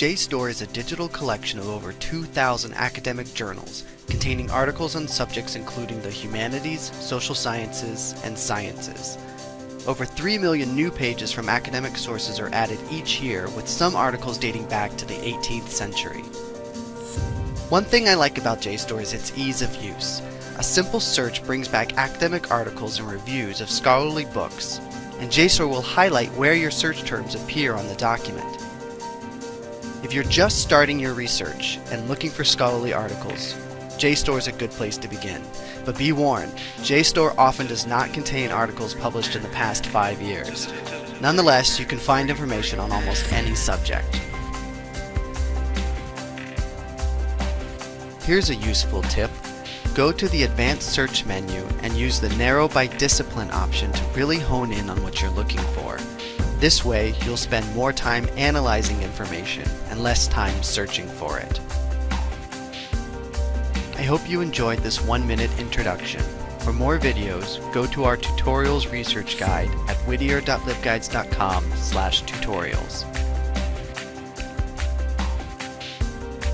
JSTOR is a digital collection of over 2,000 academic journals containing articles on subjects including the humanities, social sciences, and sciences. Over 3 million new pages from academic sources are added each year, with some articles dating back to the 18th century. One thing I like about JSTOR is its ease of use. A simple search brings back academic articles and reviews of scholarly books, and JSTOR will highlight where your search terms appear on the document. If you're just starting your research and looking for scholarly articles, JSTOR is a good place to begin. But be warned, JSTOR often does not contain articles published in the past five years. Nonetheless, you can find information on almost any subject. Here's a useful tip. Go to the Advanced Search menu and use the Narrow by Discipline option to really hone in on what you're looking for. This way, you'll spend more time analyzing information and less time searching for it. I hope you enjoyed this one-minute introduction. For more videos, go to our tutorials research guide at whittier.libguides.com tutorials.